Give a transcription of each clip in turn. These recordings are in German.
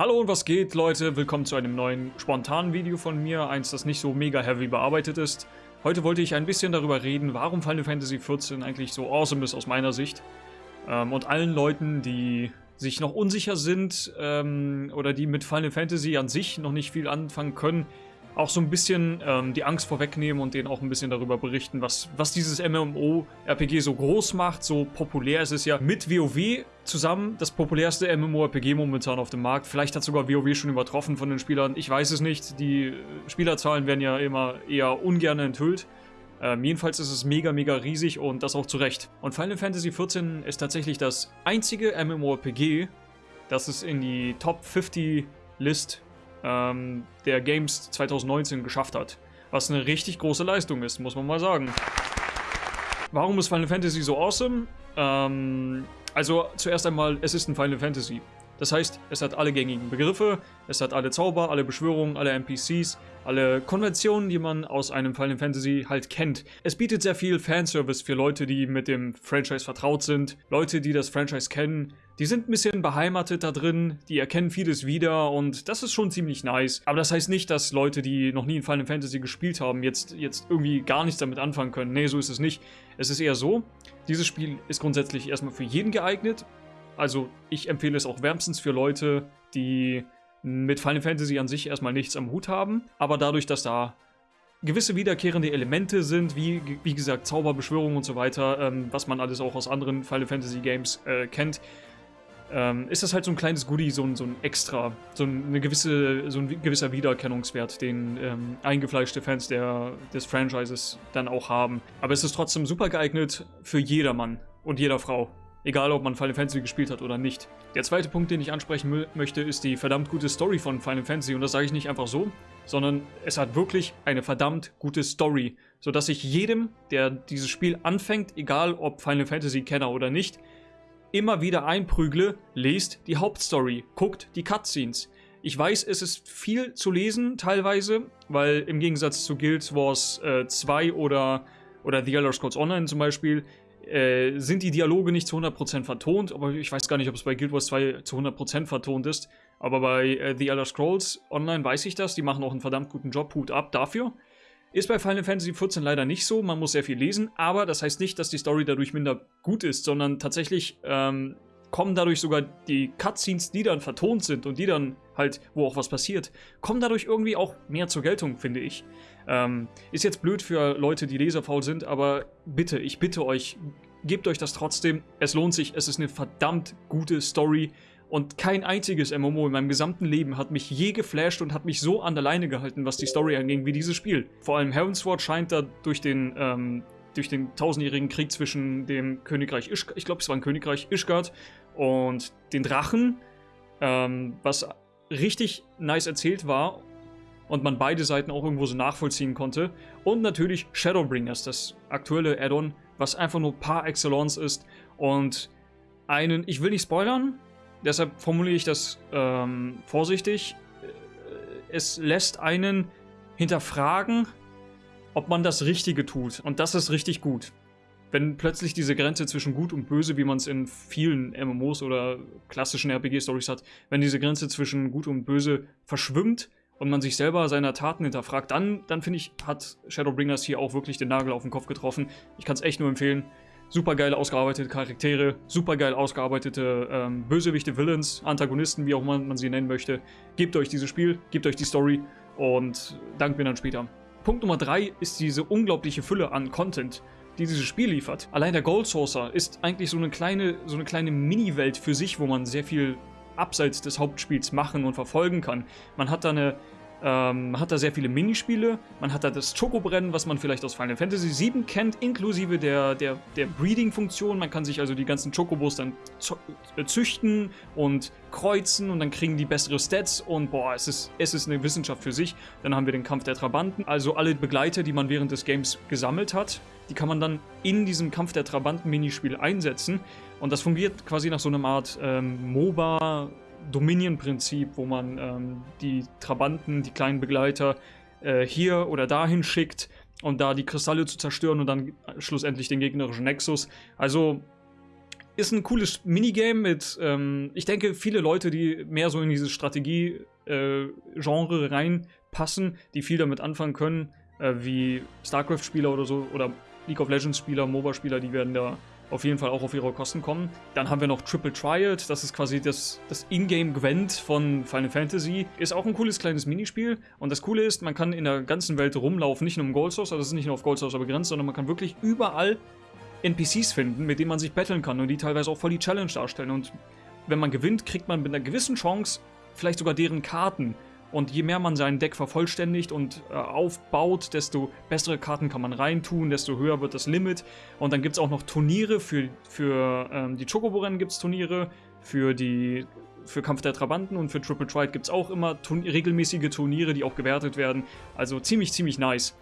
Hallo und was geht, Leute? Willkommen zu einem neuen spontanen Video von mir, eins, das nicht so mega heavy bearbeitet ist. Heute wollte ich ein bisschen darüber reden, warum Final Fantasy XIV eigentlich so awesome ist aus meiner Sicht. Ähm, und allen Leuten, die sich noch unsicher sind ähm, oder die mit Final Fantasy an sich noch nicht viel anfangen können, auch so ein bisschen ähm, die Angst vorwegnehmen und denen auch ein bisschen darüber berichten, was, was dieses MMO-RPG so groß macht, so populär. Es ist ja mit WoW zusammen das populärste MMORPG momentan auf dem Markt. Vielleicht hat sogar WoW schon übertroffen von den Spielern. Ich weiß es nicht. Die Spielerzahlen werden ja immer eher ungern enthüllt. Ähm, jedenfalls ist es mega, mega riesig und das auch zu Recht. Und Final Fantasy XIV ist tatsächlich das einzige MMORPG, das es in die Top 50 List ähm, der Games 2019 geschafft hat. Was eine richtig große Leistung ist, muss man mal sagen. Warum ist Final Fantasy so awesome? Ähm, also zuerst einmal, es ist ein Final Fantasy. Das heißt, es hat alle gängigen Begriffe, es hat alle Zauber, alle Beschwörungen, alle NPCs, alle Konventionen, die man aus einem Final Fantasy halt kennt. Es bietet sehr viel Fanservice für Leute, die mit dem Franchise vertraut sind, Leute, die das Franchise kennen. Die sind ein bisschen beheimatet da drin, die erkennen vieles wieder und das ist schon ziemlich nice. Aber das heißt nicht, dass Leute, die noch nie in Final Fantasy gespielt haben, jetzt, jetzt irgendwie gar nichts damit anfangen können. Nee, so ist es nicht. Es ist eher so, dieses Spiel ist grundsätzlich erstmal für jeden geeignet also ich empfehle es auch wärmstens für Leute, die mit Final Fantasy an sich erstmal nichts am Hut haben, aber dadurch, dass da gewisse wiederkehrende Elemente sind, wie, wie gesagt Zauberbeschwörungen und so weiter, ähm, was man alles auch aus anderen Final Fantasy Games äh, kennt, ähm, ist das halt so ein kleines Goodie, so ein, so ein Extra, so, eine gewisse, so ein gewisser Wiedererkennungswert, den ähm, eingefleischte Fans der, des Franchises dann auch haben. Aber es ist trotzdem super geeignet für jedermann und jeder Frau. Egal, ob man Final Fantasy gespielt hat oder nicht. Der zweite Punkt, den ich ansprechen möchte, ist die verdammt gute Story von Final Fantasy. Und das sage ich nicht einfach so, sondern es hat wirklich eine verdammt gute Story. Sodass ich jedem, der dieses Spiel anfängt, egal ob Final Fantasy-Kenner oder nicht, immer wieder einprügle, lest die Hauptstory, guckt die Cutscenes. Ich weiß, es ist viel zu lesen teilweise, weil im Gegensatz zu Guild Wars äh, 2 oder, oder The Elder Scrolls Online zum Beispiel, äh, sind die Dialoge nicht zu 100% vertont, aber ich weiß gar nicht, ob es bei Guild Wars 2 zu 100% vertont ist. Aber bei äh, The Elder Scrolls Online weiß ich das, die machen auch einen verdammt guten Job, Hut ab dafür. Ist bei Final Fantasy XIV leider nicht so, man muss sehr viel lesen, aber das heißt nicht, dass die Story dadurch minder gut ist, sondern tatsächlich ähm, kommen dadurch sogar die Cutscenes, die dann vertont sind und die dann halt, wo auch was passiert, kommen dadurch irgendwie auch mehr zur Geltung, finde ich. Ähm, ist jetzt blöd für Leute, die leserfaul sind, aber bitte, ich bitte euch, gebt euch das trotzdem. Es lohnt sich, es ist eine verdammt gute Story. Und kein einziges MMO in meinem gesamten Leben hat mich je geflasht und hat mich so an der Leine gehalten, was die Story anging, wie dieses Spiel. Vor allem Heavensward scheint da durch den, ähm, durch den tausendjährigen Krieg zwischen dem Königreich Ischgard, ich glaube es war ein Königreich Ischgard und den Drachen, ähm, was richtig nice erzählt war und man beide Seiten auch irgendwo so nachvollziehen konnte. Und natürlich Shadowbringers, das aktuelle Add-on, was einfach nur par excellence ist und einen, ich will nicht spoilern, deshalb formuliere ich das ähm, vorsichtig, äh, es lässt einen hinterfragen, ob man das Richtige tut. Und das ist richtig gut. Wenn plötzlich diese Grenze zwischen Gut und Böse, wie man es in vielen MMOs oder klassischen RPG-Stories hat, wenn diese Grenze zwischen Gut und Böse verschwimmt und man sich selber seiner Taten hinterfragt, dann, dann finde ich, hat Shadowbringers hier auch wirklich den Nagel auf den Kopf getroffen. Ich kann es echt nur empfehlen. Super geil ausgearbeitete Charaktere, super geil ausgearbeitete ähm, Bösewichte, Villains, Antagonisten, wie auch man, man sie nennen möchte. Gebt euch dieses Spiel, gebt euch die Story und dankt mir dann später. Punkt Nummer 3 ist diese unglaubliche Fülle an Content, die dieses Spiel liefert. Allein der Gold Saucer ist eigentlich so eine kleine, so eine kleine Mini-Welt für sich, wo man sehr viel abseits des Hauptspiels machen und verfolgen kann. Man hat da eine ähm, man hat da sehr viele Minispiele, man hat da das Chocobrennen, was man vielleicht aus Final Fantasy VII kennt, inklusive der, der, der Breeding-Funktion. Man kann sich also die ganzen Chocobos dann äh, züchten und kreuzen und dann kriegen die bessere Stats und boah, es ist, es ist eine Wissenschaft für sich. Dann haben wir den Kampf der Trabanten, also alle Begleiter, die man während des Games gesammelt hat, die kann man dann in diesem Kampf der Trabanten-Minispiel einsetzen und das fungiert quasi nach so einer Art ähm, MOBA- Dominion-Prinzip, wo man ähm, die Trabanten, die kleinen Begleiter äh, hier oder dahin schickt, um da die Kristalle zu zerstören und dann schlussendlich den gegnerischen Nexus. Also ist ein cooles Minigame mit, ähm, ich denke, viele Leute, die mehr so in dieses Strategie-Genre äh, reinpassen, die viel damit anfangen können, äh, wie StarCraft-Spieler oder so, oder League of Legends-Spieler, MOBA-Spieler, die werden da auf jeden Fall auch auf ihre Kosten kommen. Dann haben wir noch Triple Triad, das ist quasi das, das Ingame Gwent von Final Fantasy. Ist auch ein cooles kleines Minispiel. Und das Coole ist, man kann in der ganzen Welt rumlaufen, nicht nur im Gold Source, also es ist nicht nur auf Gold Source begrenzt, sondern man kann wirklich überall NPCs finden, mit denen man sich battlen kann und die teilweise auch voll die Challenge darstellen. Und wenn man gewinnt, kriegt man mit einer gewissen Chance vielleicht sogar deren Karten. Und je mehr man sein Deck vervollständigt und äh, aufbaut, desto bessere Karten kann man reintun, desto höher wird das Limit. Und dann gibt es auch noch Turniere für, für ähm, die Chocobo-Rennen gibt es Turniere, für die für Kampf der Trabanten und für Triple Tride gibt es auch immer Turn regelmäßige Turniere, die auch gewertet werden. Also ziemlich, ziemlich nice.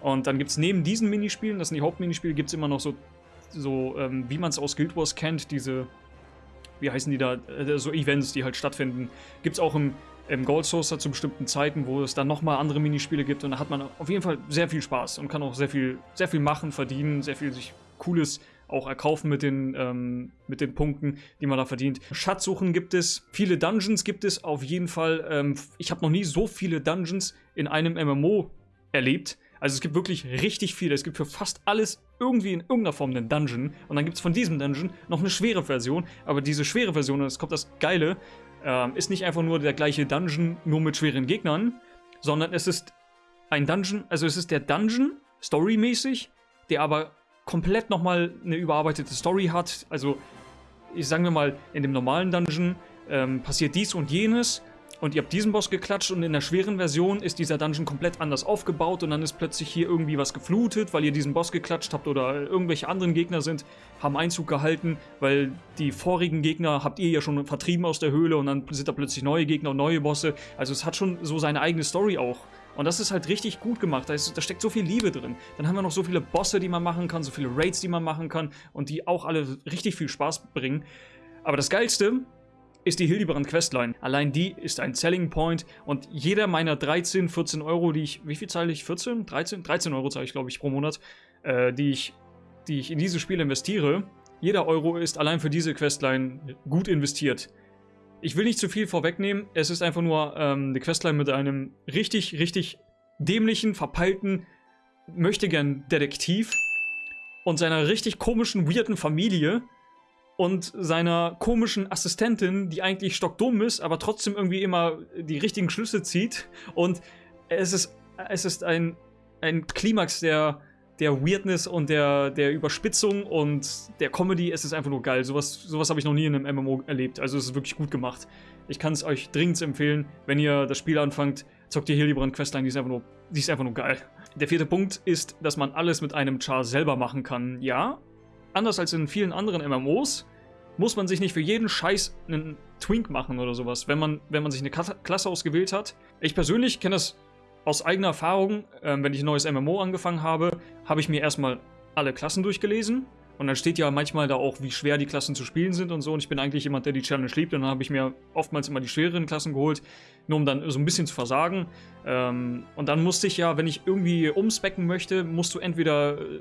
Und dann gibt es neben diesen Minispielen, das sind die Hauptminispiele, gibt es immer noch so, so ähm, wie man es aus Guild Wars kennt, diese, wie heißen die da, äh, so Events, die halt stattfinden. Gibt es auch im im Gold Sourcer zu bestimmten Zeiten, wo es dann nochmal andere Minispiele gibt und da hat man auf jeden Fall sehr viel Spaß und kann auch sehr viel, sehr viel machen, verdienen, sehr viel sich Cooles auch erkaufen mit den, ähm, mit den Punkten, die man da verdient. Schatzsuchen gibt es, viele Dungeons gibt es auf jeden Fall. Ähm, ich habe noch nie so viele Dungeons in einem MMO erlebt. Also es gibt wirklich richtig viele. Es gibt für fast alles irgendwie in irgendeiner Form einen Dungeon. Und dann gibt es von diesem Dungeon noch eine schwere Version. Aber diese schwere Version, und es kommt das Geile, ähm, ist nicht einfach nur der gleiche Dungeon, nur mit schweren Gegnern, sondern es ist ein Dungeon, also es ist der Dungeon, storymäßig, der aber komplett nochmal eine überarbeitete Story hat. Also, ich sagen wir mal, in dem normalen Dungeon ähm, passiert dies und jenes und ihr habt diesen Boss geklatscht und in der schweren Version ist dieser Dungeon komplett anders aufgebaut und dann ist plötzlich hier irgendwie was geflutet, weil ihr diesen Boss geklatscht habt oder irgendwelche anderen Gegner sind, haben Einzug gehalten, weil die vorigen Gegner habt ihr ja schon vertrieben aus der Höhle und dann sind da plötzlich neue Gegner und neue Bosse. Also es hat schon so seine eigene Story auch. Und das ist halt richtig gut gemacht. Da, ist, da, steckt so viel Liebe drin. Dann haben wir noch so viele Bosse, die man machen kann, so viele Raids, die man machen kann und die auch alle richtig viel Spaß bringen. Aber das Geilste ist die Hildebrand Questline. Allein die ist ein Selling Point und jeder meiner 13, 14 Euro, die ich, wie viel zahle ich? 14? 13? 13 Euro zahle ich, glaube ich, pro Monat, äh, die, ich, die ich in dieses Spiel investiere. Jeder Euro ist allein für diese Questline gut investiert. Ich will nicht zu viel vorwegnehmen, es ist einfach nur ähm, eine Questline mit einem richtig, richtig dämlichen, verpeilten, möchtegern Detektiv und seiner richtig komischen, weirden Familie, und seiner komischen Assistentin, die eigentlich stockdumm ist, aber trotzdem irgendwie immer die richtigen Schlüsse zieht. Und es ist, es ist ein, ein Klimax der, der Weirdness und der, der Überspitzung und der Comedy. Es ist einfach nur geil. Sowas, sowas habe ich noch nie in einem MMO erlebt. Also es ist wirklich gut gemacht. Ich kann es euch dringend empfehlen, wenn ihr das Spiel anfangt, zockt ihr Hildebrand Questline, die ist einfach nur, die ist einfach nur geil. Der vierte Punkt ist, dass man alles mit einem Char selber machen kann. Ja, anders als in vielen anderen MMOs, muss man sich nicht für jeden Scheiß einen Twink machen oder sowas, wenn man, wenn man sich eine Klasse ausgewählt hat. Ich persönlich kenne das aus eigener Erfahrung, äh, wenn ich ein neues MMO angefangen habe, habe ich mir erstmal alle Klassen durchgelesen. Und dann steht ja manchmal da auch, wie schwer die Klassen zu spielen sind und so. Und ich bin eigentlich jemand, der die Challenge liebt. Und dann habe ich mir oftmals immer die schwereren Klassen geholt, nur um dann so ein bisschen zu versagen. Ähm, und dann musste ich ja, wenn ich irgendwie umspecken möchte, musst du entweder äh,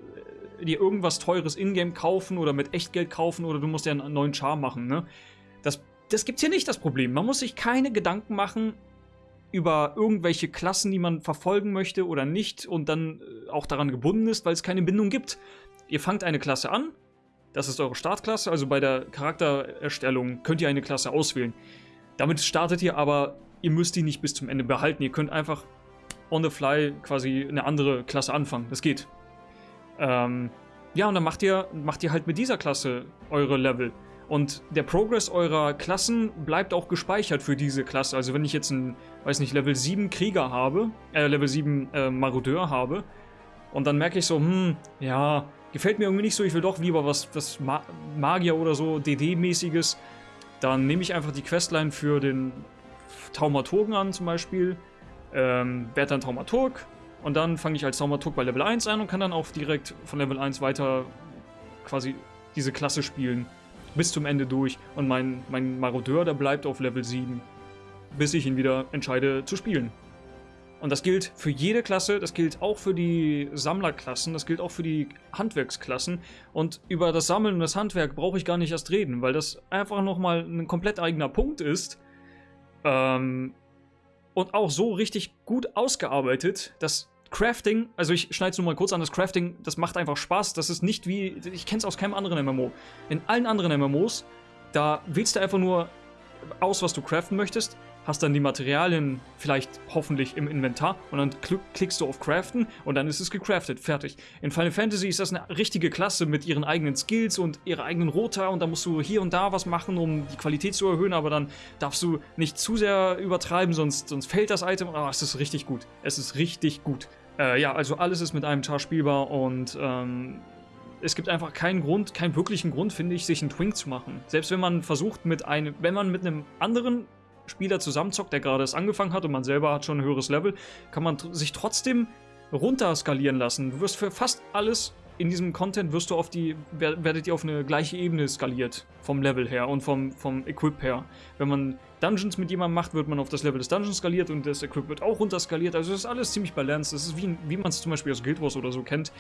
dir irgendwas teures Ingame kaufen oder mit Echtgeld kaufen oder du musst ja einen neuen Char machen, ne? Das, das gibt's hier nicht, das Problem. Man muss sich keine Gedanken machen über irgendwelche Klassen, die man verfolgen möchte oder nicht und dann äh, auch daran gebunden ist, weil es keine Bindung gibt. Ihr fangt eine Klasse an, das ist eure Startklasse, also bei der Charaktererstellung könnt ihr eine Klasse auswählen. Damit startet ihr aber, ihr müsst die nicht bis zum Ende behalten. Ihr könnt einfach on the fly quasi eine andere Klasse anfangen. Das geht. Ähm, ja, und dann macht ihr, macht ihr halt mit dieser Klasse eure Level. Und der Progress eurer Klassen bleibt auch gespeichert für diese Klasse. Also wenn ich jetzt einen, weiß nicht, Level 7 Krieger habe, äh, Level 7 äh, Marodeur habe, und dann merke ich so, hm, ja, gefällt mir irgendwie nicht so, ich will doch lieber was, was Ma Magier oder so, DD-mäßiges, dann nehme ich einfach die Questline für den Taumaturgen an zum Beispiel, ähm, werde dann Taumaturg, und dann fange ich als Saumaturg bei Level 1 an und kann dann auch direkt von Level 1 weiter quasi diese Klasse spielen. Bis zum Ende durch. Und mein, mein Marodeur, der bleibt auf Level 7. Bis ich ihn wieder entscheide zu spielen. Und das gilt für jede Klasse, das gilt auch für die Sammlerklassen, das gilt auch für die Handwerksklassen. Und über das Sammeln und das Handwerk brauche ich gar nicht erst reden, weil das einfach nochmal ein komplett eigener Punkt ist. Ähm, und auch so richtig gut ausgearbeitet, dass Crafting, also ich schneide es nur mal kurz an, das Crafting, das macht einfach Spaß. Das ist nicht wie, ich kenne es aus keinem anderen MMO. In allen anderen MMOs, da wählst du einfach nur aus, was du craften möchtest hast dann die Materialien vielleicht hoffentlich im Inventar und dann klickst du auf Craften und dann ist es gecraftet, fertig. In Final Fantasy ist das eine richtige Klasse mit ihren eigenen Skills und ihrer eigenen Rota und da musst du hier und da was machen, um die Qualität zu erhöhen, aber dann darfst du nicht zu sehr übertreiben, sonst, sonst fällt das Item. Aber oh, es ist richtig gut. Es ist richtig gut. Äh, ja, also alles ist mit einem Char spielbar und ähm, es gibt einfach keinen Grund, keinen wirklichen Grund, finde ich, sich einen Twink zu machen. Selbst wenn man versucht mit einem, wenn man mit einem anderen Spieler zusammenzockt, der gerade erst angefangen hat und man selber hat schon ein höheres Level, kann man sich trotzdem runter skalieren lassen. Du wirst für fast alles in diesem Content wirst du auf die, werdet ihr auf eine gleiche Ebene skaliert. Vom Level her und vom, vom Equip her. Wenn man Dungeons mit jemandem macht, wird man auf das Level des Dungeons skaliert und das Equip wird auch runter skaliert. Also das ist alles ziemlich balanced. Das ist wie, wie man es zum Beispiel aus Guild Wars oder so kennt.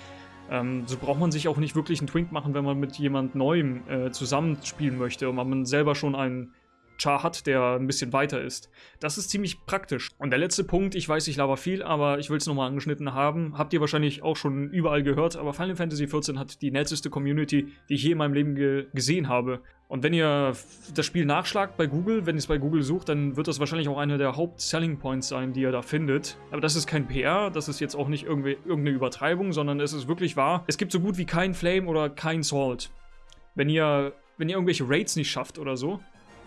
Ähm, so braucht man sich auch nicht wirklich einen Twink machen, wenn man mit jemand Neuem äh, zusammenspielen möchte und man selber schon einen Char hat, der ein bisschen weiter ist. Das ist ziemlich praktisch. Und der letzte Punkt, ich weiß, ich laber viel, aber ich will es nochmal angeschnitten haben. Habt ihr wahrscheinlich auch schon überall gehört, aber Final Fantasy XIV hat die netteste Community, die ich je in meinem Leben ge gesehen habe. Und wenn ihr das Spiel nachschlagt bei Google, wenn ihr es bei Google sucht, dann wird das wahrscheinlich auch einer der Haupt-Selling Points sein, die ihr da findet. Aber das ist kein PR, das ist jetzt auch nicht irgendeine Übertreibung, sondern es ist wirklich wahr. Es gibt so gut wie kein Flame oder kein Salt. Wenn ihr, wenn ihr irgendwelche Raids nicht schafft oder so,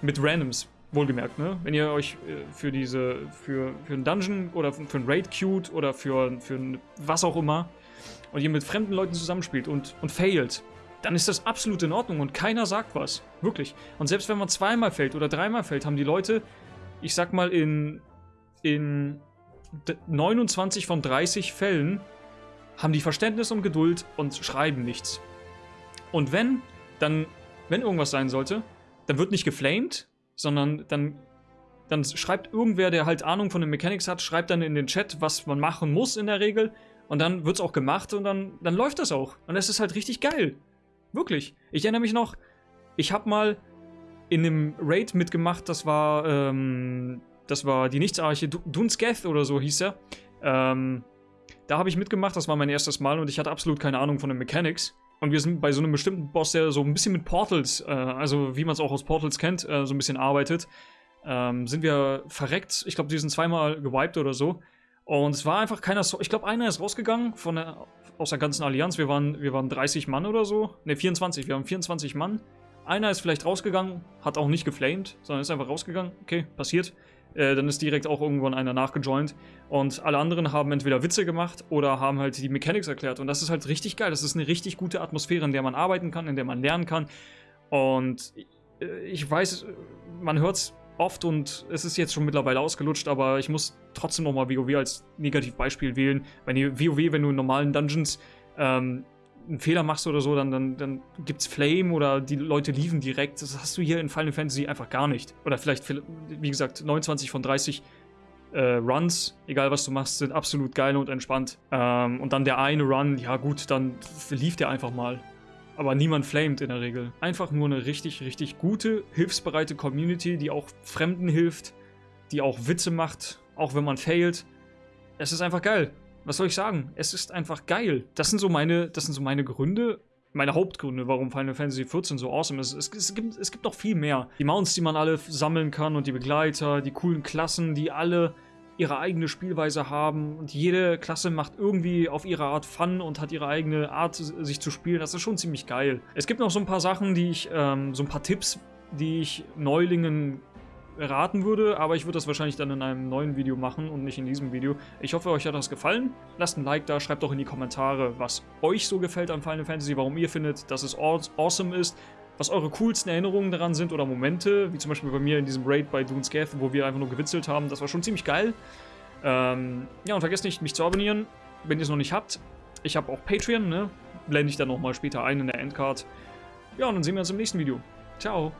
mit Randoms, wohlgemerkt, ne? Wenn ihr euch äh, für diese, für, für einen Dungeon oder für einen Raid queued oder für, für ein, was auch immer und ihr mit fremden Leuten zusammenspielt und, und failt, dann ist das absolut in Ordnung und keiner sagt was. Wirklich. Und selbst wenn man zweimal fällt oder dreimal fällt, haben die Leute, ich sag mal, in, in 29 von 30 Fällen haben die Verständnis und Geduld und schreiben nichts. Und wenn, dann, wenn irgendwas sein sollte, dann wird nicht geflamed, sondern dann, dann schreibt irgendwer, der halt Ahnung von den Mechanics hat, schreibt dann in den Chat, was man machen muss in der Regel. Und dann wird es auch gemacht und dann, dann läuft das auch. Und das ist halt richtig geil. Wirklich. Ich erinnere mich noch, ich habe mal in einem Raid mitgemacht, das war, ähm, das war die Nichtsarche, Dunsketh oder so hieß er. Ähm, da habe ich mitgemacht, das war mein erstes Mal und ich hatte absolut keine Ahnung von den Mechanics. Und wir sind bei so einem bestimmten Boss, der so ein bisschen mit Portals, äh, also wie man es auch aus Portals kennt, äh, so ein bisschen arbeitet, ähm, sind wir verreckt. Ich glaube, die sind zweimal gewiped oder so. Und es war einfach keiner, so ich glaube, einer ist rausgegangen von der, aus der ganzen Allianz. Wir waren, wir waren 30 Mann oder so. Ne, 24. Wir haben 24 Mann. Einer ist vielleicht rausgegangen, hat auch nicht geflamed, sondern ist einfach rausgegangen. Okay, passiert. Äh, dann ist direkt auch irgendwann einer nachgejoint. Und alle anderen haben entweder Witze gemacht oder haben halt die Mechanics erklärt. Und das ist halt richtig geil. Das ist eine richtig gute Atmosphäre, in der man arbeiten kann, in der man lernen kann. Und äh, ich weiß, man hört es oft und es ist jetzt schon mittlerweile ausgelutscht, aber ich muss trotzdem nochmal WoW als Negativbeispiel wählen. Wenn ihr WoW, wenn du in normalen Dungeons ähm, einen Fehler machst oder so, dann, dann, dann es Flame oder die Leute liefen direkt. Das hast du hier in Final Fantasy einfach gar nicht. Oder vielleicht, wie gesagt, 29 von 30 äh, Runs, egal was du machst, sind absolut geil und entspannt. Ähm, und dann der eine Run, ja gut, dann lief der einfach mal. Aber niemand flamed in der Regel. Einfach nur eine richtig, richtig gute, hilfsbereite Community, die auch Fremden hilft, die auch Witze macht, auch wenn man failt. Es ist einfach geil was soll ich sagen? Es ist einfach geil. Das sind so meine, das sind so meine Gründe, meine Hauptgründe, warum Final Fantasy XIV so awesome ist. Es, es, gibt, es gibt noch viel mehr. Die Mounts, die man alle sammeln kann und die Begleiter, die coolen Klassen, die alle ihre eigene Spielweise haben und jede Klasse macht irgendwie auf ihre Art Fun und hat ihre eigene Art, sich zu spielen. Das ist schon ziemlich geil. Es gibt noch so ein paar Sachen, die ich, ähm, so ein paar Tipps, die ich Neulingen raten würde, aber ich würde das wahrscheinlich dann in einem neuen Video machen und nicht in diesem Video. Ich hoffe, euch hat das gefallen. Lasst ein Like da, schreibt doch in die Kommentare, was euch so gefällt an Final Fantasy, warum ihr findet, dass es awesome ist, was eure coolsten Erinnerungen daran sind oder Momente, wie zum Beispiel bei mir in diesem Raid bei Dune's Geth, wo wir einfach nur gewitzelt haben. Das war schon ziemlich geil. Ähm, ja, und vergesst nicht, mich zu abonnieren, wenn ihr es noch nicht habt. Ich habe auch Patreon, ne? Blende ich dann nochmal später ein in der Endcard. Ja, und dann sehen wir uns im nächsten Video. Ciao!